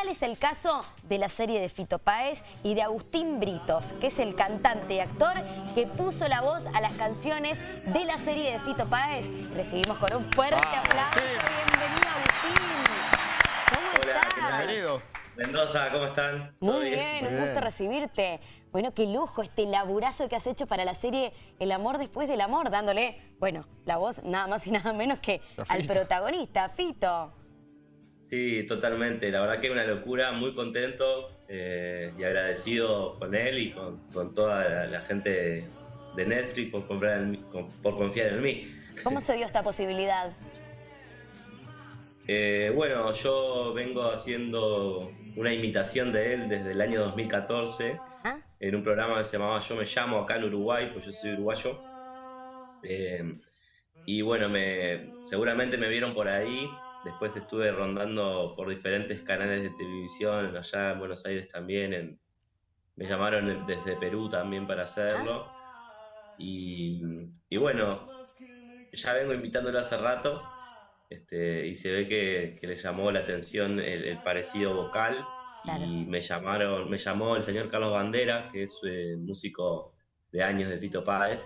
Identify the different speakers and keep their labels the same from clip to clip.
Speaker 1: Tal es el caso de la serie de Fito Páez y de Agustín Britos, que es el cantante y actor que puso la voz a las canciones de la serie de Fito Páez. Recibimos con un fuerte aplauso. Bienvenido, Agustín. ¿Cómo
Speaker 2: Hola,
Speaker 1: estás?
Speaker 2: bienvenido. Mendoza, ¿cómo están? ¿Todo
Speaker 1: Muy bien, un
Speaker 3: Muy
Speaker 1: gusto
Speaker 3: bien.
Speaker 1: recibirte. Bueno, qué lujo este laburazo que has hecho para la serie El amor después del amor, dándole, bueno, la voz nada más y nada menos que al protagonista, Fito.
Speaker 2: Sí, totalmente. La verdad que es una locura, muy contento eh, y agradecido con él y con, con toda la, la gente de Netflix por, comprar en por confiar en mí.
Speaker 1: ¿Cómo se dio esta posibilidad?
Speaker 2: Eh, bueno, yo vengo haciendo una imitación de él desde el año 2014
Speaker 1: ¿Ah?
Speaker 2: en un programa que se llamaba Yo me llamo acá en Uruguay, pues yo soy uruguayo. Eh, y bueno, me, seguramente me vieron por ahí. Después estuve rondando por diferentes canales de televisión, allá en Buenos Aires también. en- me llamaron desde Perú también para hacerlo. Y, y bueno, ya vengo invitándolo hace rato. Este, y se ve que, que le llamó la atención el, el parecido vocal.
Speaker 1: Claro.
Speaker 2: Y me llamaron, me llamó el señor Carlos Bandera, que es eh, músico de años de Fito Páez.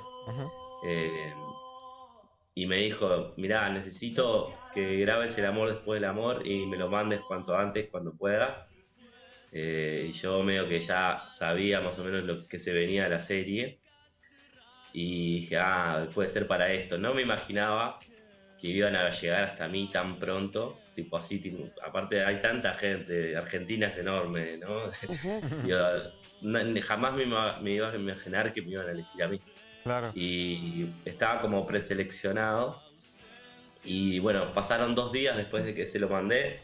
Speaker 2: Eh, y me dijo, mirá, necesito que grabes el amor después del amor y me lo mandes cuanto antes, cuando puedas. Eh, y yo medio que ya sabía más o menos lo que se venía de la serie. Y dije, ah, puede ser para esto. No me imaginaba que iban a llegar hasta mí tan pronto. Tipo así, tipo- aparte hay tanta gente, Argentina es enorme, ¿no? Yo, jamás me me iba a imaginar que me iban a elegir a mí
Speaker 3: Claro.
Speaker 2: y estaba como preseleccionado. Y bueno, pasaron dos días después de que se lo mandé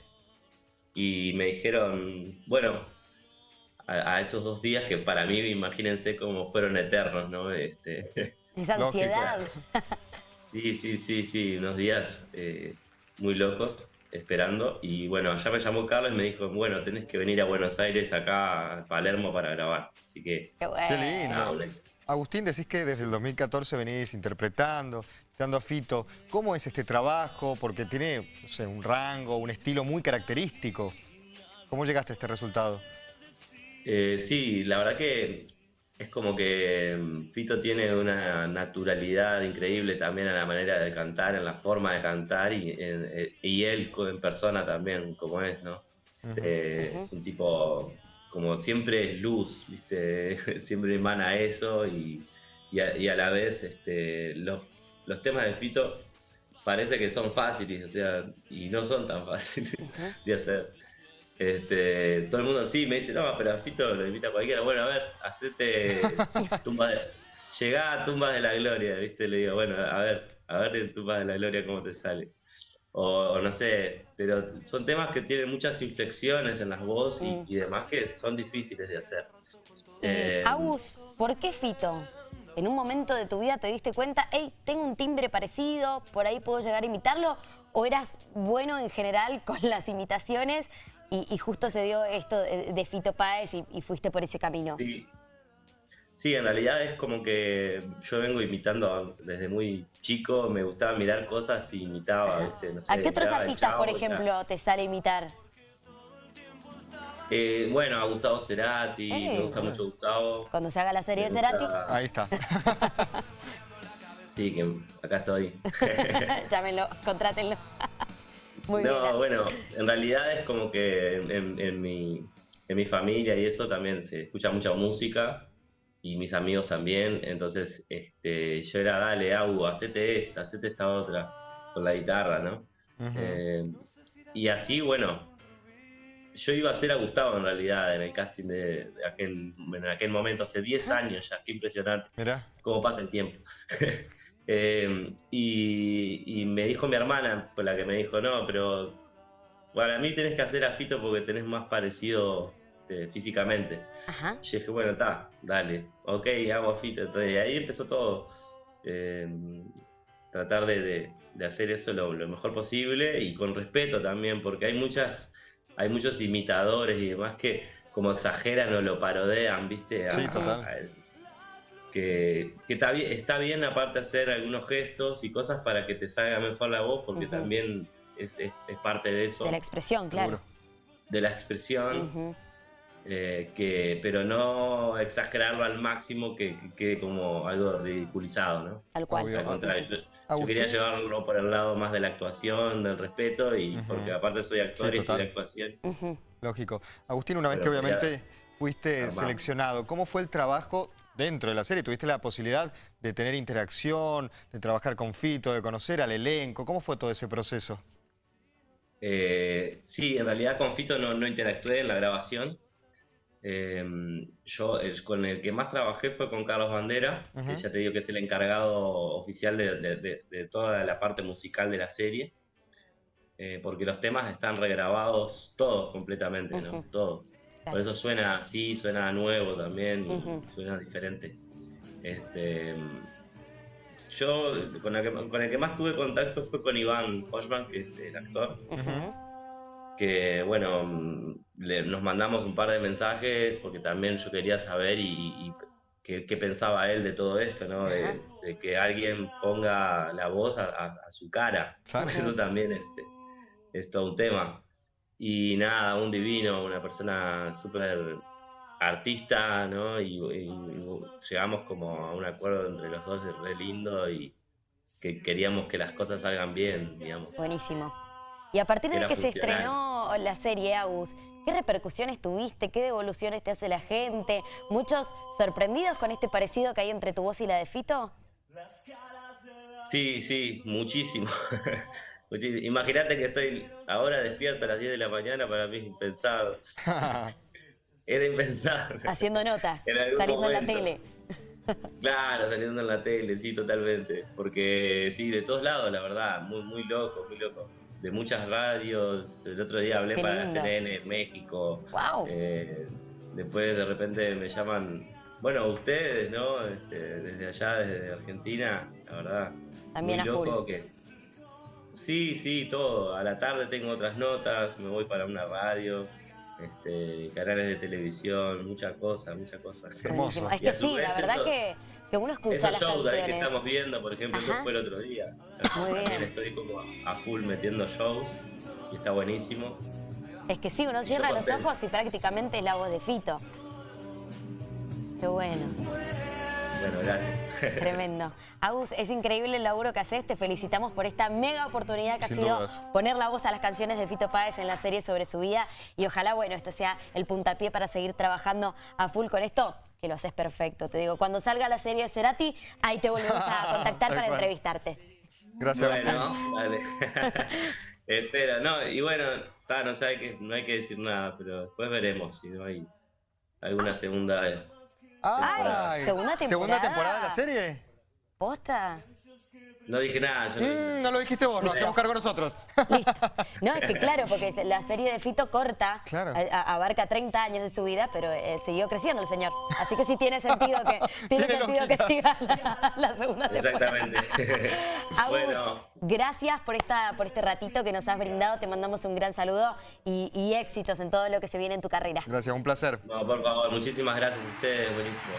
Speaker 2: y me dijeron, bueno, a, a esos dos días que para mí, imagínense cómo fueron eternos, ¿no? Este,
Speaker 1: Esa ansiedad.
Speaker 2: sí, sí, sí, sí, unos días eh, muy locos esperando. Y bueno, ya me llamó Carlos y me dijo, bueno, tenés que venir a Buenos Aires, acá a Palermo para grabar. Así que,
Speaker 1: Qué bueno.
Speaker 3: Qué lindo. Agustín, decís que desde el 2014 venís interpretando, dando a Fito. ¿Cómo es este trabajo? Porque tiene no sé, un rango, un estilo muy característico. ¿Cómo llegaste a este resultado?
Speaker 2: Eh, sí, la verdad que es como que mm, Fito tiene una naturalidad increíble también en la manera de cantar, en la forma de cantar y, en- eh, y él en persona también, como es, ¿no? Eh. Es un tipo, como siempre es luz, ¿viste? Siempre emana eso y, y a, y a la vez este, los, los temas de Fito parece que son fáciles, o sea, y no son tan fáciles de hacer. Este, todo el mundo sí me dice, no, pero a Fito lo invita cualquiera. Bueno, a ver, hacete tumbas de. Llegá a tumbas de la gloria, ¿viste? Le digo, bueno, a ver, a ver en tumbas de la gloria cómo te sale. O, o no sé, pero son temas que tienen muchas inflexiones en las voces y, y demás que son difíciles de hacer. Eh,
Speaker 1: Agus, ¿por qué Fito? En un momento de tu vida te diste cuenta, hey, tengo un timbre parecido, por ahí puedo llegar a imitarlo, o eras bueno en general con las imitaciones y, y justo se dio esto de, de Fito Páez y, y fuiste por ese camino.
Speaker 2: Sí. Sí, en realidad es como que yo vengo imitando desde muy chico, me gustaba mirar cosas y imitaba, ¿viste? No sé,
Speaker 1: ¿A qué otros artistas, por ejemplo, te sale imitar?
Speaker 2: Eh, bueno, a Gustavo Cerati,
Speaker 1: Eh,
Speaker 2: me gusta mucho Gustavo.
Speaker 1: Cuando se haga la serie de Cerati,
Speaker 2: gusta-
Speaker 3: Ahí está.
Speaker 2: Sí, que acá estoy.
Speaker 1: llámenlo, contrátenlo. Muy
Speaker 2: no,
Speaker 1: bien.
Speaker 2: bueno, en realidad es como que en, en- en mi, en mi familia y eso también se escucha mucha música y mis amigos también. Entonces, este, yo era, dale, Agu, hacete esta, hacete esta otra, con la guitarra, ¿no? Eh, y así, bueno, yo iba a ser a Gustavo en realidad en el casting de, de aquel, en aquel momento, hace 10 años ya, qué impresionante
Speaker 3: Mirá.
Speaker 2: cómo pasa el tiempo. Eh, y, y me dijo mi hermana, fue la que me dijo, no, pero para mí tenés que hacer a Fito porque tenés más parecido este, físicamente.
Speaker 1: Ajá.
Speaker 2: Y yo dije, bueno, está, dale, ok, hago a Fito. Entonces, y ahí empezó todo. Eh, tratar de, de- de hacer eso lo, lo mejor posible y con respeto también, porque hay muchas, hay muchos imitadores y demás que como exageran o lo parodean, ¿viste?
Speaker 3: Sí, total.
Speaker 2: Que que está, bien, está bien aparte hacer algunos gestos y cosas para que te salga mejor la voz, porque también es, es- es parte de eso.
Speaker 1: De la expresión, claro.
Speaker 2: De la expresión, eh, que, pero no exagerarlo al máximo que, quede como algo ridiculizado, ¿no?
Speaker 1: Al cual.
Speaker 2: Al contrario, yo, quería llevarlo por el lado más de la actuación, del respeto, y porque aparte soy actor y estoy de actuación.
Speaker 3: Lógico. Agustín, una vez que obviamente fuiste seleccionado, ¿cómo fue el trabajo dentro de la serie? ¿Tuviste la posibilidad de tener interacción, de trabajar con Fito, de conocer al elenco? ¿Cómo fue todo ese proceso?
Speaker 2: Eh, sí, en realidad con Fito no, no interactué en la grabación. Em, yo con el que más trabajé fue con Carlos Bandera, que ya te digo que es el encargado oficial de, toda la parte musical de la serie, eh, porque los temas están regrabados todos completamente, ¿no? Todo. Por eso suena así, suena nuevo también, suena diferente. Este, yo con el, que, con el, que, más tuve contacto fue con Iván Hochman, que es el actor que bueno, mm, nos mandamos un par de mensajes porque también yo quería saber y, qué, pensaba él de todo esto, ¿no? De, que alguien ponga la voz a, su cara. Eso también este, es todo un tema. Y nada, un divino, una persona súper artista, ¿no? Y, llegamos como a un acuerdo entre los dos de re lindo y que queríamos que las cosas salgan bien, digamos.
Speaker 1: Buenísimo. Y a partir de que se estrenó la serie Agus, ¿qué repercusiones tuviste? ¿Qué devoluciones te hace la gente? ¿Muchos sorprendidos con este parecido que hay entre tu voz y la de Fito?
Speaker 2: Sí, sí, muchísimo. Imagínate que estoy ahora despierto a las 10 de la mañana, para mí es impensado. Era impensable.
Speaker 1: Haciendo notas, saliendo en la tele.
Speaker 2: Claro, saliendo en la tele, sí, totalmente. Porque sí, de todos lados, la verdad, muy, muy loco, muy loco de muchas radios. El otro día hablé para CNN en México. Eh, después de repente me llaman, bueno, ustedes, ¿no? Este, desde allá, desde Argentina, la verdad.
Speaker 1: También muy loco
Speaker 2: que. Sí, sí, todo. A la tarde tengo otras notas, me voy para una radio. Este, canales de televisión, muchas cosas, muchas cosas.
Speaker 1: Hermoso. Es que sí, la verdad que que uno escucha Esos las shows
Speaker 2: que estamos viendo, por ejemplo, eso fue el otro día. Muy También estoy como a full metiendo shows y está buenísimo.
Speaker 1: Es que sí, uno cierra los ojos y prácticamente es la voz de Fito. Qué bueno.
Speaker 2: Bueno, gracias.
Speaker 1: Tremendo. Agus, es increíble el laburo que haces. Te felicitamos por esta mega oportunidad que ha sido poner la voz a las canciones de Fito Páez en la serie sobre su vida. Y ojalá, bueno, este sea el puntapié para seguir trabajando a full con esto que lo haces perfecto. Te digo, cuando salga la serie de Cerati, ahí te volvemos a contactar para entrevistarte.
Speaker 3: Gracias.
Speaker 2: Bueno, dale. Espera, no, y bueno, no, sabe que, no hay que decir nada, pero después veremos si no hay alguna segunda
Speaker 1: temporada. ¿Segunda temporada?
Speaker 3: ¿Segunda temporada de la serie?
Speaker 1: ¿Posta?
Speaker 2: No dije nada. Yo
Speaker 3: mm, no lo dijiste vos, nos hacemos cargo nosotros.
Speaker 1: Listo. No, es que claro, porque la serie de Fito corta, abarca 30 años de su vida, pero eh, siguió creciendo el señor. Así que sí tiene sentido que, tiene sentido que siga la, segunda temporada.
Speaker 2: Exactamente.
Speaker 1: bueno. gracias por, esta, por este ratito que nos has brindado. Te mandamos un gran saludo y, y éxitos en todo lo que se viene en tu carrera.
Speaker 3: Gracias, un placer.
Speaker 2: No, por favor, muchísimas gracias a ustedes, buenísimo.